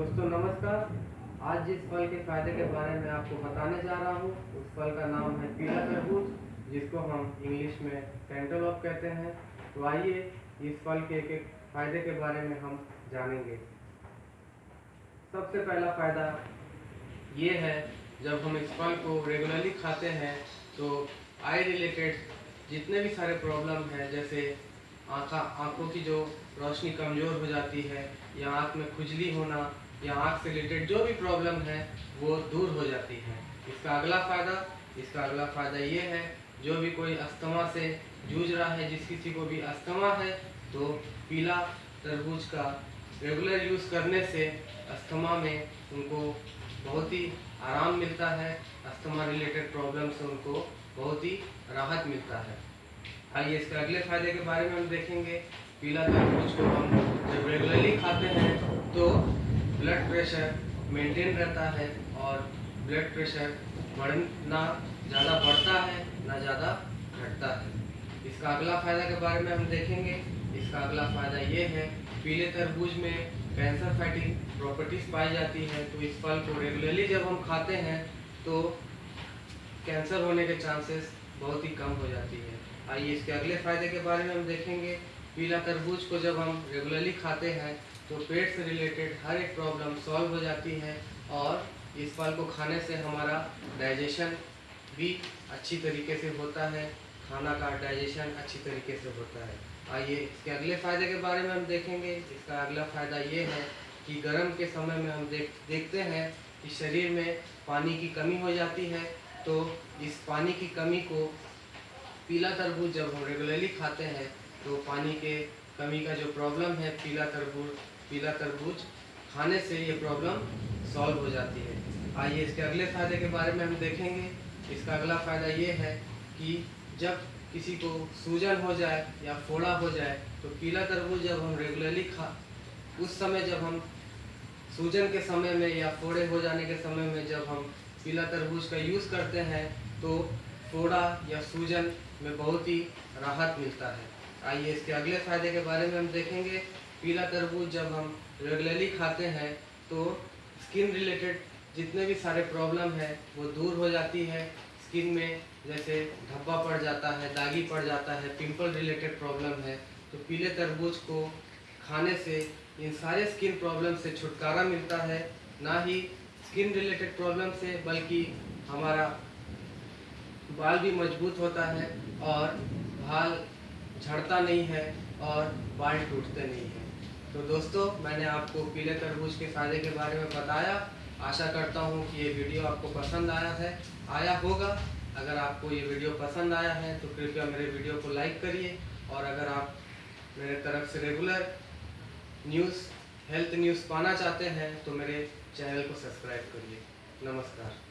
दोस्तों, नमस्कार। आज जिस फल के फ़ायदे के बारे में आपको बताने जा रहा हूँ, उस फल का नाम है पीला तरबूज, जिसको हम इंग्लिश में कैंटोलॉप कहते हैं। तो आइए, इस फल के एक एक फ़ायदे के बारे में हम जानेंगे। सबसे पहला फ़ायदा ये है, जब हम इस फल को रेगुलरली खाते हैं तो आई रिलेटेड जितने भी सारे प्रॉब्लम हैं, जैसे आँखा, आँखों की जो रोशनी कमज़ोर हो जाती है, या आँख में खुजली होना या आँख से रिलेटेड जो भी प्रॉब्लम है, वो दूर हो जाती है। इसका अगला फ़ायदा, इसका अगला फ़ायदा ये है, जो भी कोई अस्थमा से जूझ रहा है, जिस किसी को भी अस्थमा है तो पीला तरबूज का रेगुलर यूज़ करने से अस्थमा में उनको बहुत ही आराम मिलता है, अस्थमा रिलेटेड प्रॉब्लम से उनको बहुत ही राहत मिलता है। आइए इसके अगले फ़ायदे के बारे में हम देखेंगे। पीला तरबूज को हम जब रेगुलरली खाते हैं तो ब्लड प्रेशर मेंटेन रहता है और ब्लड प्रेशर बढ़ना ज़्यादा बढ़ता है, ना ज़्यादा घटता है। इसका अगला फ़ायदा के बारे में हम देखेंगे। इसका अगला फ़ायदा ये है, पीले तरबूज में कैंसर फाइटिंग प्रॉपर्टीज़ पाई जाती है तो इस फल को रेगुलरली जब हम खाते हैं तो कैंसर होने के चांसेस बहुत ही कम हो जाती है। आइए इसके अगले फ़ायदे के बारे में हम देखेंगे। पीला तरबूज को जब हम रेगुलरली खाते हैं तो पेट से रिलेटेड हर एक प्रॉब्लम सॉल्व हो जाती है और इस फल को खाने से हमारा डाइजेशन भी अच्छी तरीके से होता है, खाना का डाइजेशन अच्छी तरीके से होता है। आइए इसके अगले फ़ायदे के बारे में हम देखेंगे। इसका अगला फ़ायदा ये है कि गर्म के समय में हम देख, देखते हैं कि शरीर में पानी की कमी हो जाती है तो इस पानी की कमी को पीला तरबूज जब हम रेगुलरली खाते हैं तो पानी के कमी का जो प्रॉब्लम है, पीला तरबूज पीला तरबूज, खाने से ये प्रॉब्लम सॉल्व हो जाती है। आइए इसके अगले फ़ायदे के बारे में हम देखेंगे। इसका अगला फ़ायदा ये है कि जब किसी को सूजन हो जाए या फोड़ा हो जाए तो पीला तरबूज जब हम रेगुलरली खा, उस समय जब हम सूजन के समय में या फोड़े हो जाने के समय में जब हम पीला तरबूज का यूज़ करते हैं तो फोड़ा या सूजन में बहुत ही राहत मिलता है। आइए इसके अगले फ़ायदे के बारे में हम देखेंगे। पीला तरबूज जब हम रेगुलरली खाते हैं तो स्किन रिलेटेड जितने भी सारे प्रॉब्लम है, वो दूर हो जाती है। स्किन में जैसे धब्बा पड़ जाता है, दागी पड़ जाता है पिंपल रिलेटेड प्रॉब्लम है तो पीले तरबूज को खाने से इन सारे स्किन प्रॉब्लम से छुटकारा मिलता है। ना ही स्किन रिलेटेड प्रॉब्लम से, बल्कि हमारा बाल भी मज़बूत होता है और बाल झड़ता नहीं है और बाल टूटते नहीं हैं। तो दोस्तों, मैंने आपको पीले तरबूज के फ़ायदे के बारे में बताया। आशा करता हूँ कि ये वीडियो आपको पसंद आया है, आया होगा। अगर आपको ये वीडियो पसंद आया है तो कृपया मेरे वीडियो को लाइक करिए। और अगर आप मेरे तरफ़ से रेगुलर न्यूज़, हेल्थ न्यूज़ पाना चाहते हैं तो मेरे चैनल को सब्सक्राइब करिए। नमस्कार।